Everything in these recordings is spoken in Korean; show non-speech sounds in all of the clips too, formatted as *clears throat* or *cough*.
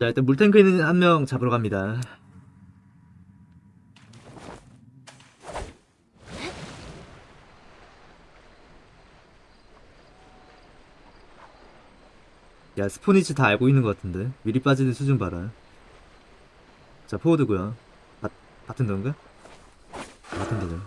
자 일단 물탱크 있는 한 명 잡으러 갑니다. 야 스포니치 다 알고 있는 것 같은데? 미리 빠지는 수준 봐라. 자 포워드고요. 바, 바텐더인가? 바텐더죠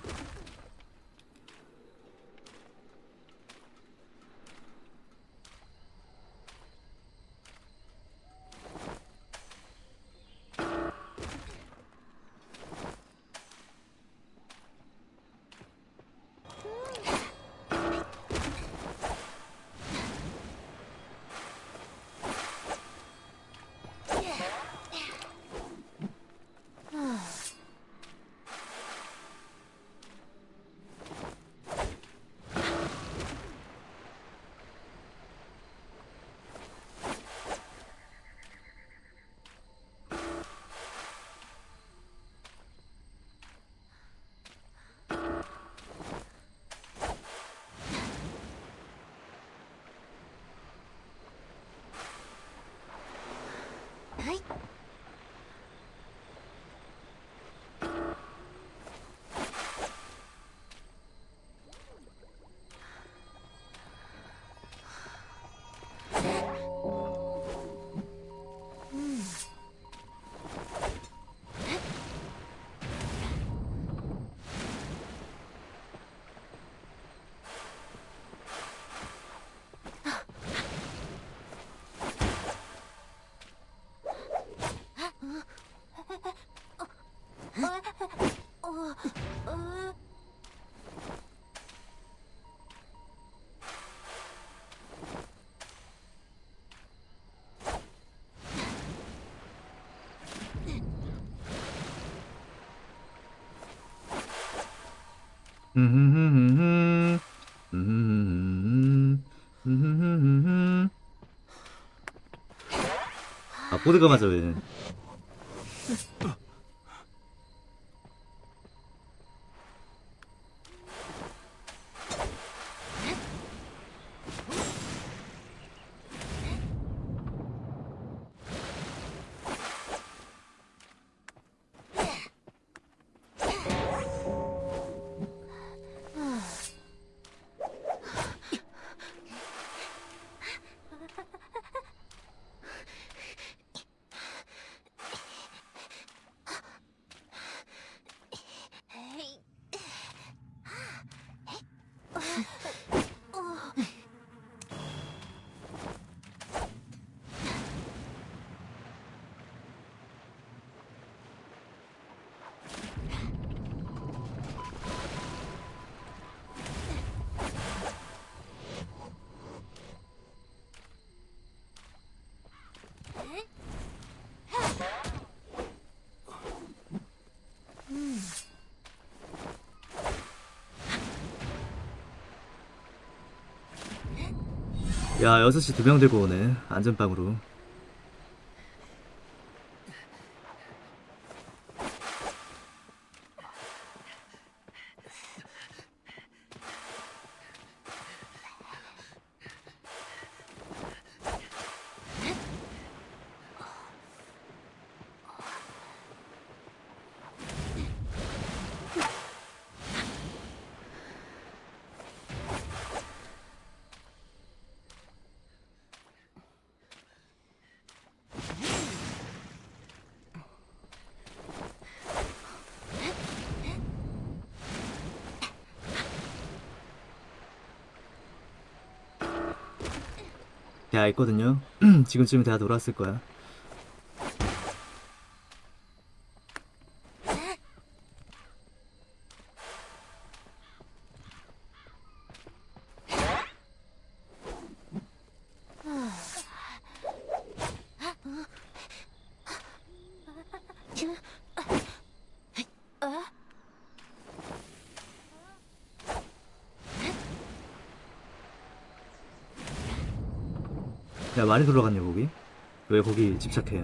아 보드가 맞아 왜 야 6시 두 명 들고 오네. 안전빵으로 대화 있거든요. *clears throat* 지금쯤 대화 돌아왔을 거야 야 많이 돌아갔네 거기. 왜 거기 집착해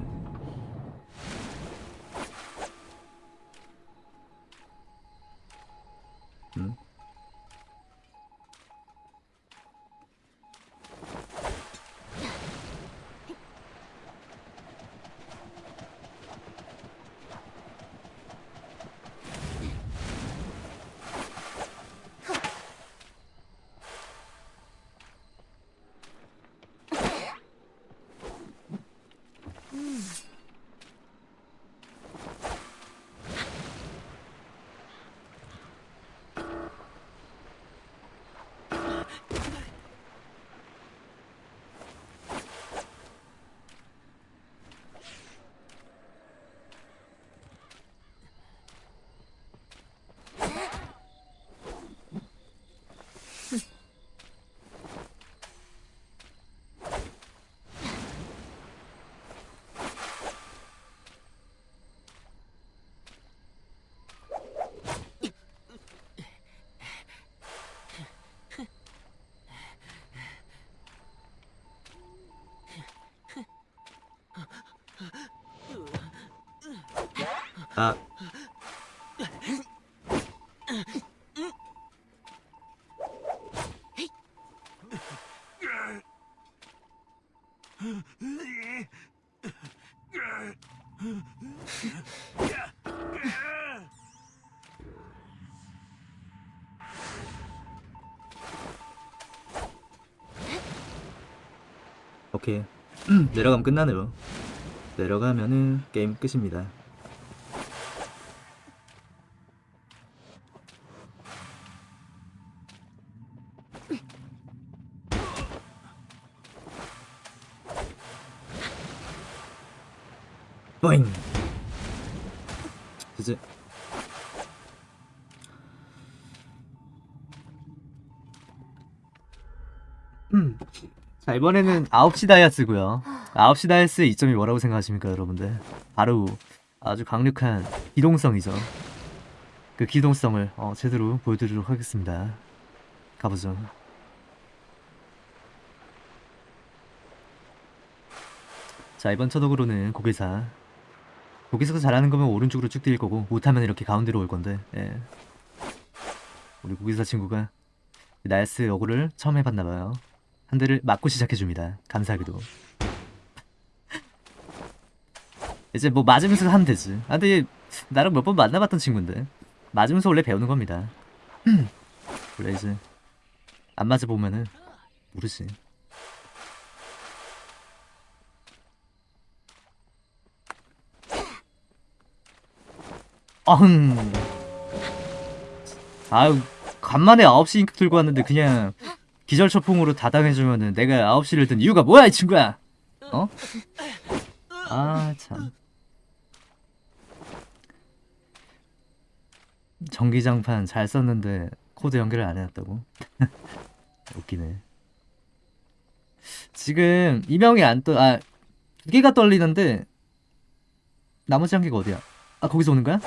오케이 내려가면 끝나네요. 내려가면은 게임 끝입니다. 뿌잉 이번에는 9시 다이아스고요. 9시 다이아스의 이점이 뭐라고 생각하십니까 여러분들? 바로 아주 강력한 기동성이죠. 그 기동성을 어, 제대로 보여드리도록 하겠습니다. 가보죠. 자 이번 초독으로는 고개사. 고개사가 잘하는 거면 오른쪽으로 쭉 뛸 거고 못하면 이렇게 가운데로 올 건데 예. 우리 곡예사 친구가 나이스 어그로를 처음 해봤나봐요 한 대를 맞고 시작해줍니다. 감사하게도. 이제 뭐 맞으면서 하면 되지. 아 근데 얘 나랑 몇 번 만나봤던 친구인데 맞으면서 원래 배우는 겁니다. *clears throat* 원래 이제 안 맞아보면은 모르지. 어흥. 아유 간만에 9시 인격 들고 왔는데 그냥 기절초풍으로 다당해주면은 내가 9시를 든 이유가 뭐야 이 친구야 어? 아참 전기장판 잘 썼는데 코드 연결을 안 해놨다고? *laughs* 웃기네 지금 이명이 안 떠.. 아.. 두 개가 떨리는데 나머지 한 개가 어디야? 아 거기서 오는 거야?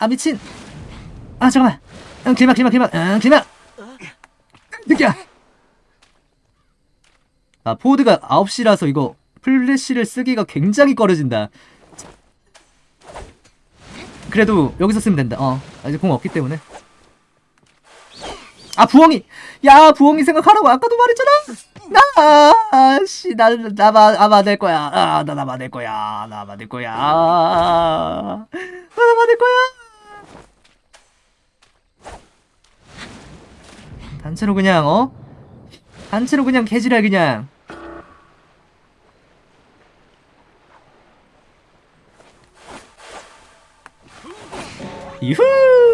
아 미친! 아 잠깐만! 응 길막 길막 길막 응 길막! 느끼야! 아 포드가 9시라서 이거 플래시를 쓰기가 굉장히 꺼려진다. 그래도 여기서 쓰면 된다. 어 아, 이제 공 없기 때문에. 아 부엉이! 야 부엉이 생각하라고 아까도 말했잖아! 나 아씨 나나 아마 될 거야. 아 나 나마 될 거야. 나마 될 거야. 아, 나마 될 거야. 단체로 그냥 어? 단체로 그냥 개지랄 그냥 이후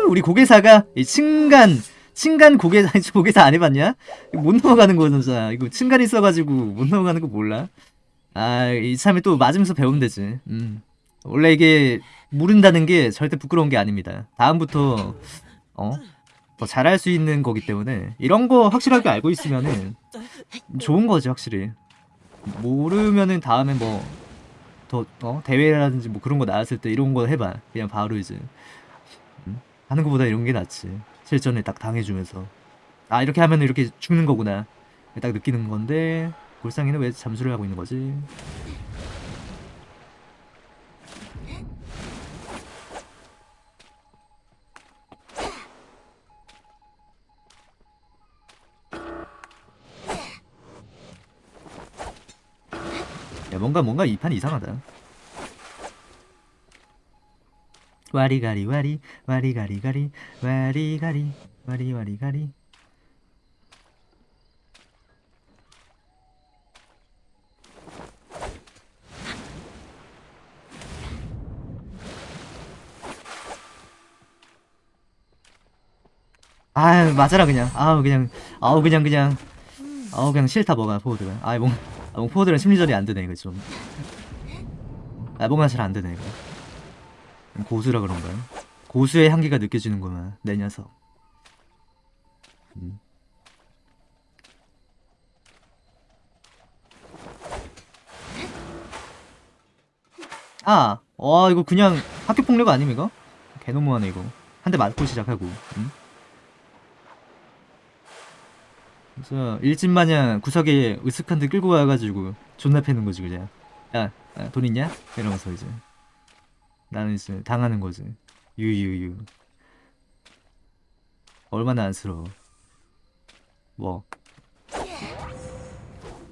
우리 고개사가 이 층간 층간 고개사 *laughs* 고개사 안 해봤냐? 못 넘어가는 거 진짜 이거 층간 있어가지고 못 넘어가는 거 몰라? 아 이참에 또 맞으면서 배우면 되지. 음 원래 이게 모른다는 게 절대 부끄러운 게 아닙니다. 다음부터 어 더 잘할 수 있는 거기 때문에 이런 거 확실하게 알고 있으면은 좋은 거지 확실히. 모르면은 다음에 뭐 더 어? 대회라든지 뭐 그런 거 나왔을 때 이런 거 해봐. 그냥 바로 이제 음? 하는 것보다 이런 게 낫지. 실전에 딱 당해주면서 아 이렇게 하면 이렇게 죽는 거구나 딱 느끼는 건데 골상이는 왜 잠수를 하고 있는 거지? 야 뭔가 뭔가 이 판 이상하다 와리가리 와리 와리가리 가리 와리가리 와리 와리가리. 아 맞아라 그냥. 아우 그냥 아우 그냥 그냥. 아우 그냥 싫다 뭐가 포워드가. 아이 뭔 아, 뭔 포워드랑 심리전이 안 되네 이거 좀아 뭔가 잘 안 되네 이거 고수라 그런가요? 고수의 향기가 느껴지는구만 내 녀석 음. 아, 와 이거 그냥 학교 폭력 아님 이거? 개너무하네 이거 한 대 맞고 시작하고 음? 그래서 일진마냥 구석에 으슥한 데 끌고 와가지고 존나 패는 거지 그냥 야, 야, 돈 있냐? 이러면서 이제 나는 이제 당하는 거지. 유유유. 얼마나 안쓰러워 뭐.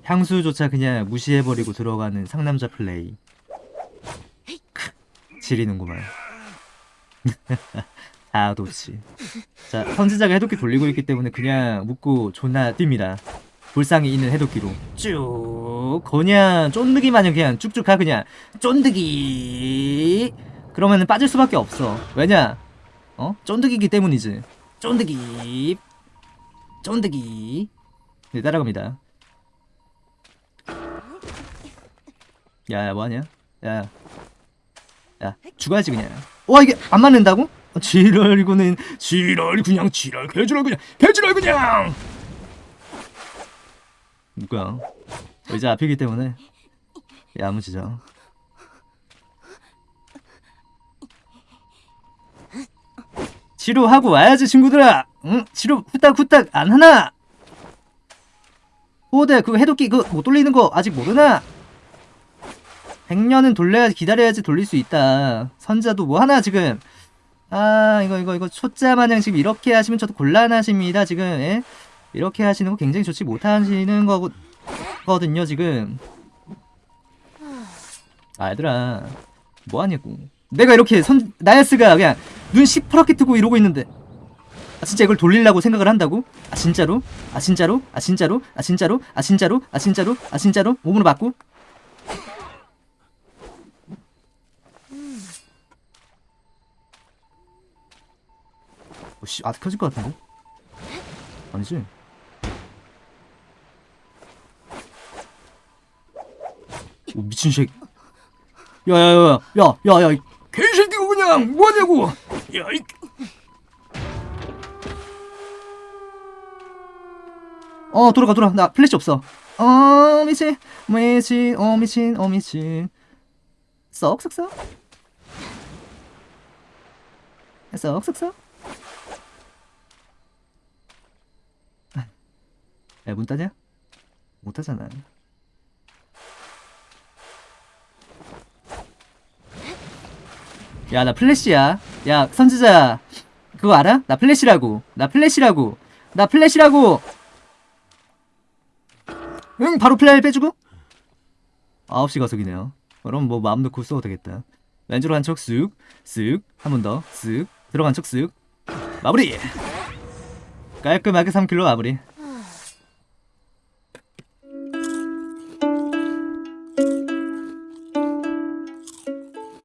향수조차 그냥 무시해버리고 들어가는 상남자 플레이. 크, 지리는구만. *laughs* 아도치. 자 선지자가 해독기 돌리고 있기 때문에 그냥 묶고 존나 뜁니다. 불상이 있는 해독기로. 쭉. 그냥 쫀득이 마냥 그냥 쭉쭉 가 그냥. 쫀득이 그러면은 빠질 수밖에 없어. 왜냐? 어? 쫀득이기 때문이지. 쫀득이. 쫀득이. 네 따라갑니다. 야야 뭐하냐? 야야. 야 죽어야지 그냥. 와 이게 안 맞는다고? 어, 지랄 이거는. 지랄 그냥 지랄. 개지랄 그냥. 개지랄 그냥! 누구야? 의자 앞이기 때문에. 야무지죠 치료하고 와야지 친구들아. 응? 치료 후딱후딱 안 하나? 호대 그 해독기 그 못 돌리는 거 아직 모르나? 100년은 돌려야 기다려야지 돌릴 수 있다. 선자도 뭐 하나 지금? 아 이거 이거 이거 초짜 마냥 지금 이렇게 하시면 저도 곤란하십니다 지금. 예? 이렇게 하시는 거 굉장히 좋지 못하시는 거고 거든요 지금. 아 얘들아. 뭐하냐고 내가 이렇게 선 나야스가 그냥 눈 시퍼렇게 뜨고 이러고 있는데 아 진짜 이걸 돌리려고 생각을 한다고? 아 진짜로? 아 진짜로? 아 진짜로? 아 진짜로? 아 진짜로? 아 진짜로? 아 진짜로? 몸으로 맞고? 어, 씨, 아 켜질 것 같은데? 아니지? 오, 미친 새끼. 야야야야, 야야야, 개새끼가 그냥 뭐하냐고. 야, 이. 어 돌아가 돌아 나 플래시 없어 어 미친 미친 어 미친 어 미친 썩썩썩 썩썩썩 야문 따냐? 못 따잖아 야 나 플래시야. 야 선지자. 그거 알아? 나 플래시라고. 나 플래시라고. 나 플래시라고. 응 바로 플레이 빼주고. 9시 가속이네요. 그럼 뭐 마음 놓고 써도 되겠다. 왼쪽으로 한 척 쓱 쓱. 한 번 더. 쓱. 들어간 척 쓱. 마무리! 깔끔하게 3킬로 마무리